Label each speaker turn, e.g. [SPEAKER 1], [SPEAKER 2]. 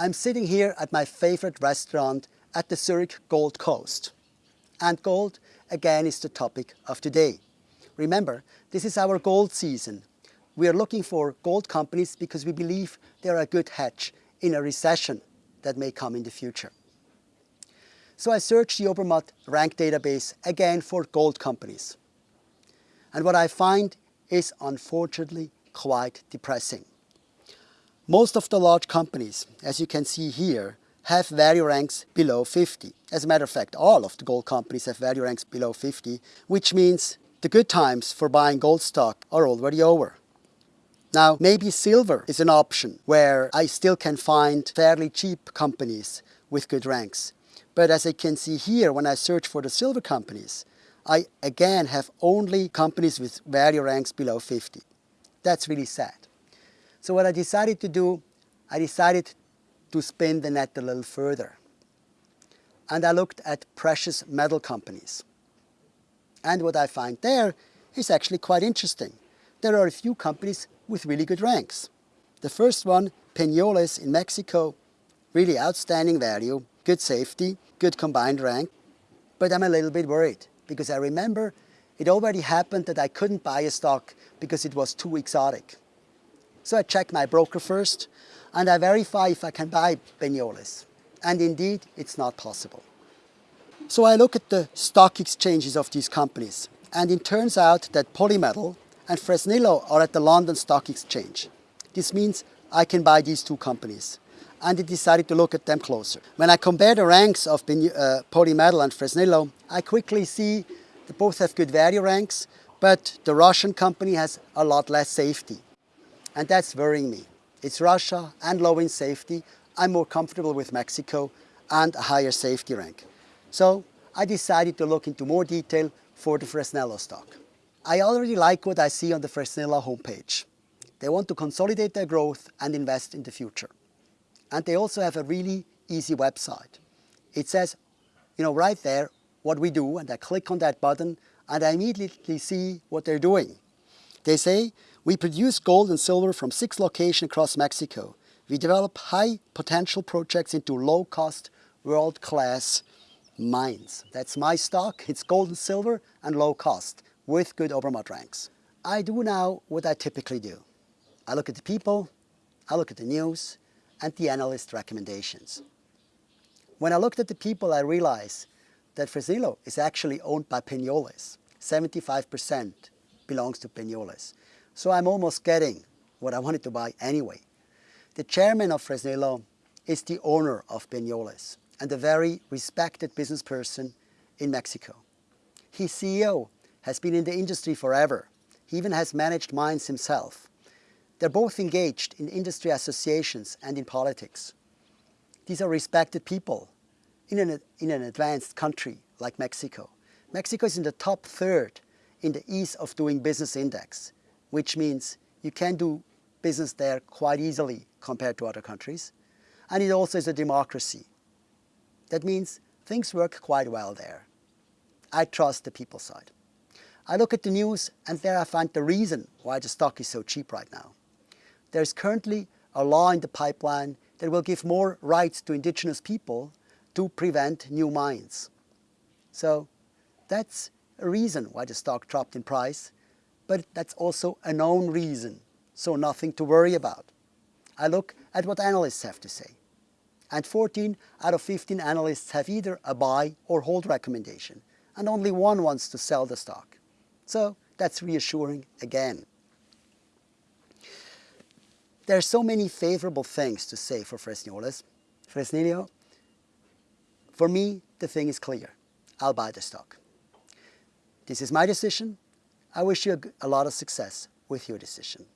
[SPEAKER 1] I'm sitting here at my favorite restaurant at the Zurich Gold Coast. And gold, again, is the topic of today. Remember, this is our gold season. We are looking for gold companies because we believe they're a good hedge in a recession that may come in the future. So I searched the Obermatt rank database again for gold companies. And what I find is unfortunately quite depressing. Most of the large companies, as you can see here, have value ranks below 50. As a matter of fact, all of the gold companies have value ranks below 50, which means the good times for buying gold stock are already over. Now, maybe silver is an option where I still can find fairly cheap companies with good ranks. But as I can see here, when I search for the silver companies, I again have only companies with value ranks below 50. That's really sad. So what I decided to do, I decided to spin the net a little further. And I looked at precious metal companies. And what I find there is actually quite interesting. There are a few companies with really good ranks. The first one, Peñoles in Mexico, really outstanding value, good safety, good combined rank. But I'm a little bit worried because I remember it already happened that I couldn't buy a stock because it was too exotic. So I check my broker first and I verify if I can buy Peñoles. And indeed, it's not possible. So I look at the stock exchanges of these companies and it turns out that Polymetal and Fresnillo are at the London Stock Exchange. This means I can buy these two companies and I decided to look at them closer. When I compare the ranks of uh, Polymetal and Fresnillo, I quickly see they both have good value ranks, but the Russian company has a lot less safety. And that's worrying me. It's Russia and low in safety. I'm more comfortable with Mexico and a higher safety rank. So I decided to look into more detail for the Fresnillo stock. I already like what I see on the Fresnillo homepage. They want to consolidate their growth and invest in the future. And they also have a really easy website. It says, you know, right there, what we do, and I click on that button, and I immediately see what they're doing. They say we produce gold and silver from six locations across Mexico. We develop high potential projects into low-cost, world-class mines. That's my stock. It's gold and silver and low cost with good Obermatt ranks. I do now what I typically do. I look at the people, I look at the news and the analyst recommendations. When I looked at the people, I realized that Fresnillo is actually owned by Peñoles. 75% belongs to Peñoles. So I'm almost getting what I wanted to buy anyway. The chairman of Fresnillo is the owner of Peñoles and a very respected business person in Mexico. His CEO has been in the industry forever. He even has managed mines himself. They're both engaged in industry associations and in politics. These are respected people in an, in an advanced country like Mexico. Mexico is in the top third in the ease of doing business index which means you can do business there quite easily compared to other countries. And it also is a democracy. That means things work quite well there. I trust the people side. I look at the news and there I find the reason why the stock is so cheap right now. There's currently a law in the pipeline that will give more rights to indigenous people to prevent new mines. So that's a reason why the stock dropped in price but that's also a known reason, so nothing to worry about. I look at what analysts have to say. And 14 out of 15 analysts have either a buy or hold recommendation, and only one wants to sell the stock. So that's reassuring again. There are so many favorable things to say for Fresnillo. Fresnillo, for me, the thing is clear. I'll buy the stock. This is my decision. I wish you a lot of success with your decision.